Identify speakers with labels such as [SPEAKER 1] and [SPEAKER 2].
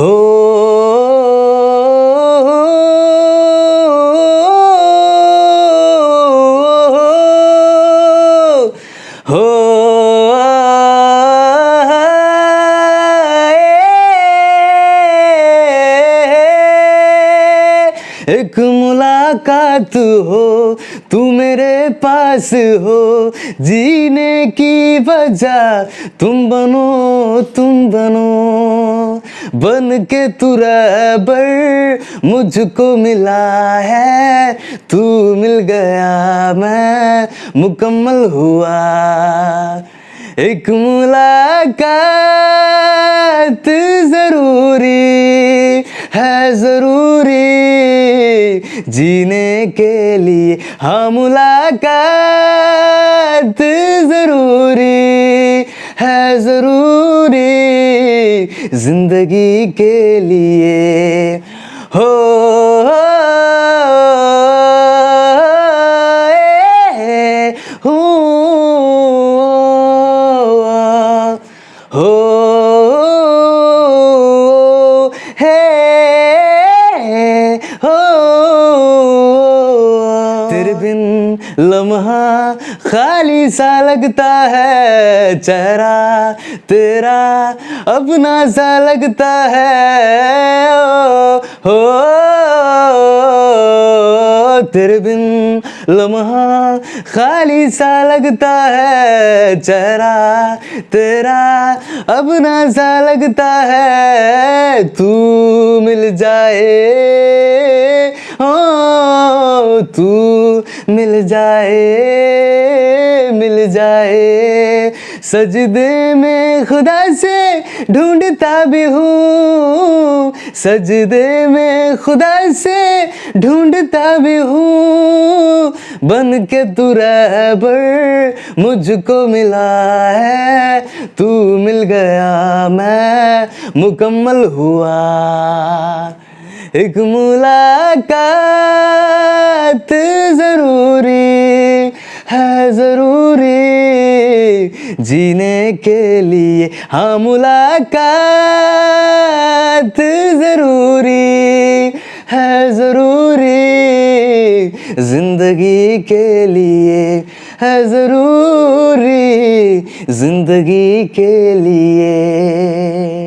[SPEAKER 1] हो एक मुलाकात हो, तू मेरे पास हो, जीने की वजह तुम बनो तुम बनो। बन के तू रहबर मुझको मिला है, तू मिल गया मैं, मुकम्मल हुआ। एक मुलाकात ज़रूरी है, ज़रूरी। जीने के लिए हाँ मुलाकात ज़रूरी है ज़रूरी ज़िंदगी के लिए। हो हो हे। लम्हा खाली सा लगता है चेहरा तेरा अपना सा लगता है। ओ, हो तेरे बिन लम्हा खाली सा लगता है चेहरा तेरा अपना सा लगता है। तू मिल जाए ओ तू मिल जाए मिल जाए। सजदे में खुदा से ढूंढता भी हूँ। सजदे में खुदा से ढूंढता भी हूँ। बन के तू रहबर मुझको मिला है। तू मिल गया मैं मुकम्मल हुआ। एक मुलाकात ज़रूरी है, ज़रूरी जीने के लिए हाँ मुलाकात ज़रूरी है, ज़रूरी ज़िंदगी के लिए है, ज़रूरी ज़िंदगी के लिए।